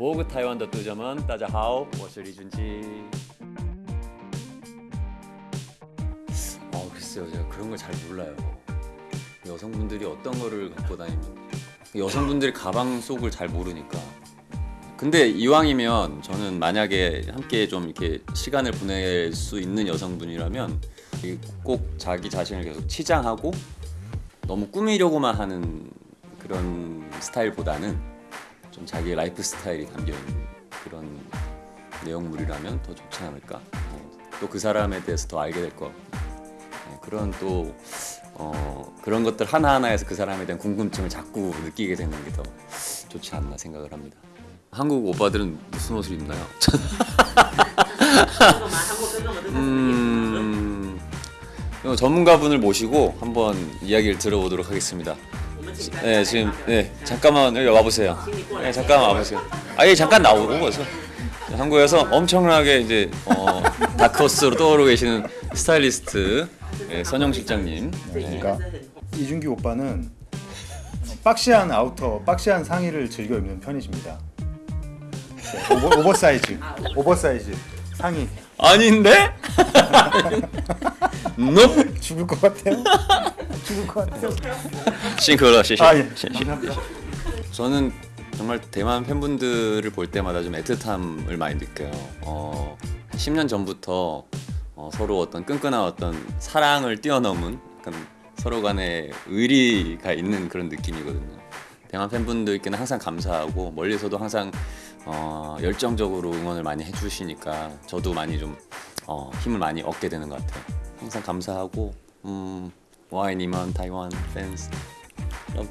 보그 타이완 더 뜨점은 따자하오. 워슬이준지. 어 아, 글쎄요. 제가 그런 걸 잘 몰라요. 여성분들이 어떤 거를 갖고 다니면 여성분들이 가방 속을 잘 모르니까. 근데 이왕이면 저는 만약에 함께 좀 이렇게 시간을 보낼 수 있는 여성분이라면 꼭 자기 자신을 계속 치장하고 너무 꾸미려고만 하는 그런 스타일보다는 좀 자기의 라이프 스타일이 담겨 있는 그런 내용물이라면 더 좋지 않을까. 또 그 사람에 대해서 더 알게 될 거. 네, 그런 또 어, 그런 것들 하나 하나에서 그 사람에 대한 궁금증을 자꾸 느끼게 되는 게 더 좋지 않나 생각을 합니다. 한국 오빠들은 무슨 옷을 입나요? 음, 어, 전문가분을 모시고 한번 이야기를 들어보도록 하겠습니다. 네 지금 네 잠깐만 여기 와보세요. 네 잠깐만 와보세요. 아예 잠깐 나오고 오세요. 한국에서 엄청나게 이제 어, 다크호스로 떠오르고 계시는 스타일리스트 네, 선영 실장님. 네. 그러니까 이준기 오빠는 박시한 아우터, 박시한 상의를 즐겨 입는 편이십니다. 네, 오버, 오버사이즈, 오버사이즈 상의 아닌데? nope. 죽을 것 같아요. 죽을 것 같아요. 싱크로 씨. 아, 예. 감사합니다. 저는 정말 대만 팬분들을 볼 때마다 좀 애틋함을 많이 느껴요. 어, 10년 전부터 어, 서로 어떤 끈끈한 어떤 사랑을 뛰어넘은 약간 서로 간의 의리가 있는 그런 느낌이거든요. 대만 팬분들께는 항상 감사하고 멀리서도 항상 어, 열정적으로 응원을 많이 해주시니까 저도 많이 좀 어, 힘을 많이 얻게 되는 것 같아요. 항상 감사하고 음, 我愛你們 Taiwan fans love